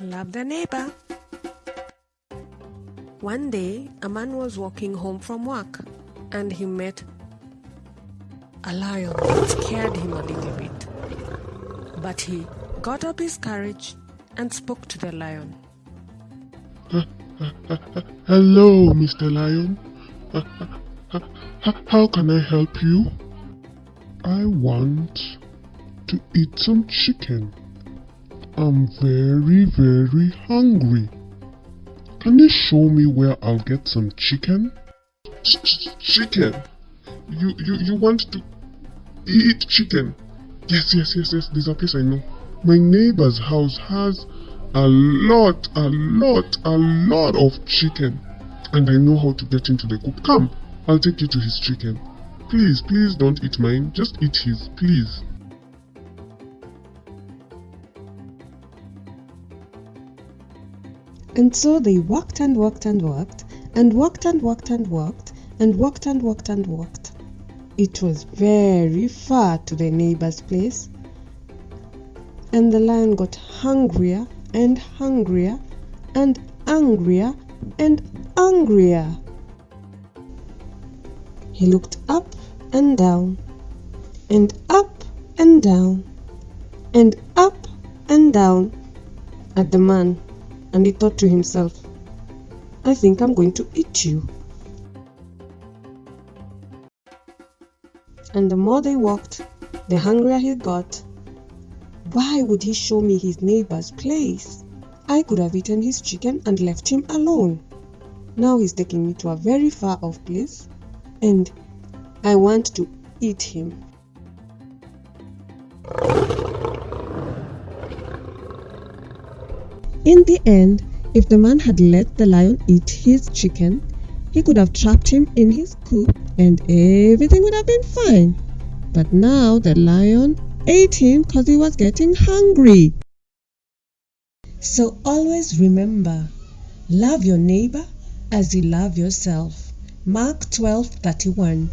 Love the neighbor. One day, a man was walking home from work and he met a lion that scared him a little bit. But he got up his courage and spoke to the lion. Hello, Mr. Lion. How can I help you? I want to eat some chicken. I'm very, very hungry. Can you show me where I'll get some chicken? Ch- ch- chicken? You, you, you want to eat chicken? Yes, yes, yes, yes. There's a place I know. My neighbor's house has a lot, a lot, a lot of chicken. And I know how to get into the coop. Come, I'll take you to his chicken. Please, please don't eat mine. Just eat his, please. And so they walked and walked and walked, and walked and walked and walked, and walked and walked and walked. It was very far to the neighbor's place, and the lion got hungrier and hungrier and angrier and angrier. He looked up and down, and up and down, and up and down at the man and he thought to himself, I think I'm going to eat you. And the more they walked, the hungrier he got. Why would he show me his neighbor's place? I could have eaten his chicken and left him alone. Now he's taking me to a very far off place, and I want to eat him. In the end, if the man had let the lion eat his chicken, he could have trapped him in his coop and everything would have been fine. But now the lion ate him because he was getting hungry. So always remember, love your neighbor as you love yourself. Mark 12:31